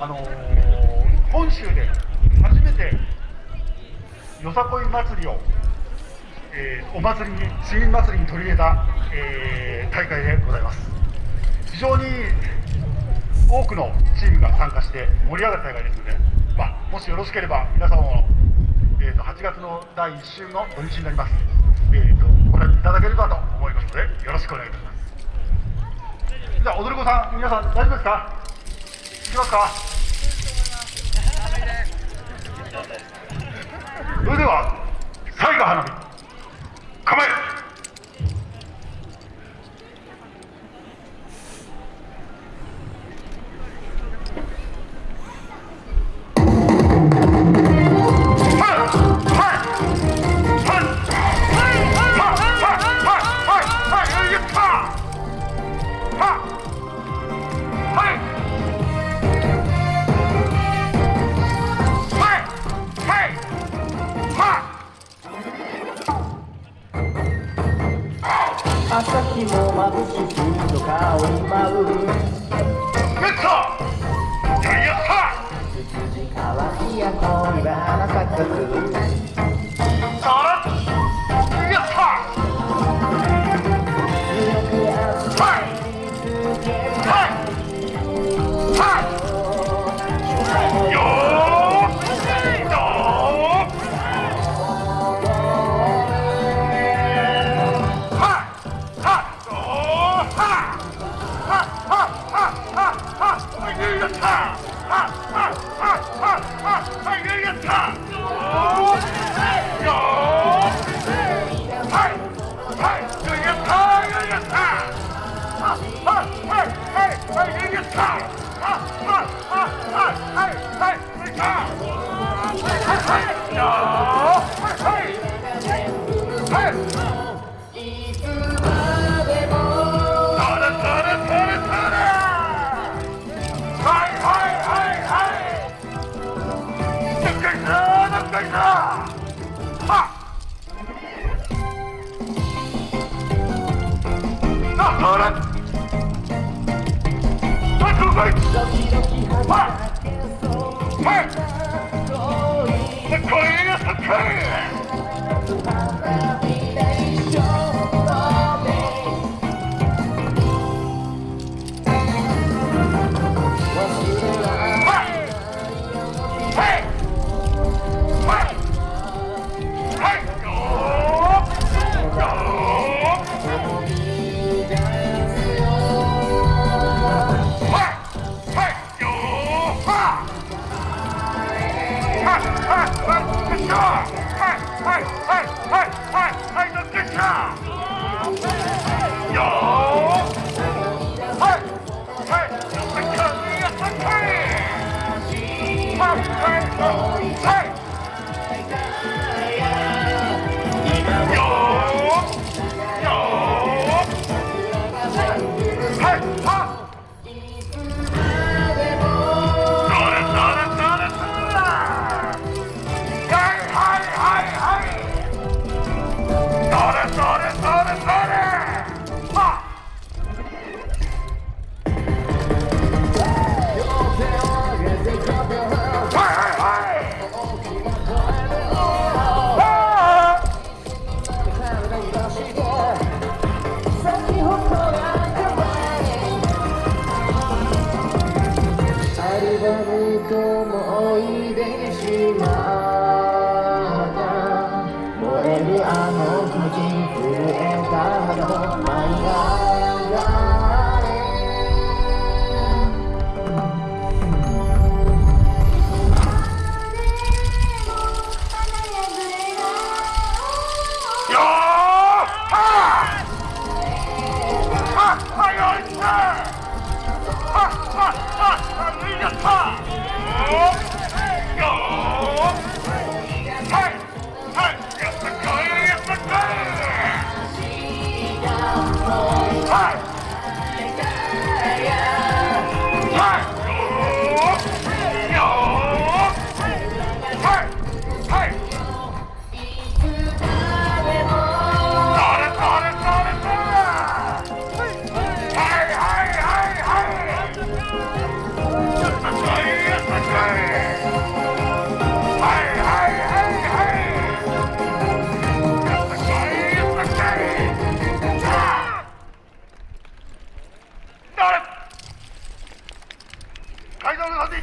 あのー、本州で初めてよさこい祭りを、えー、お祭りに市民祭りに取り入れた、えー、大会でございます。非常に多くのチームが参加して盛り上がる大会ですので、まあ、もしよろしければ皆様も、えーと、8月の第1週の土日になります、えーと、ご覧いただければと思いますのでよろしくお願いいたします。じゃあ踊り子さん皆さん大丈夫ですか？いきますか？それでは朝日も眩しくと顔に舞うやったつつじ乾きや恋は花咲かすはれよと思い出にしまっ階段の端で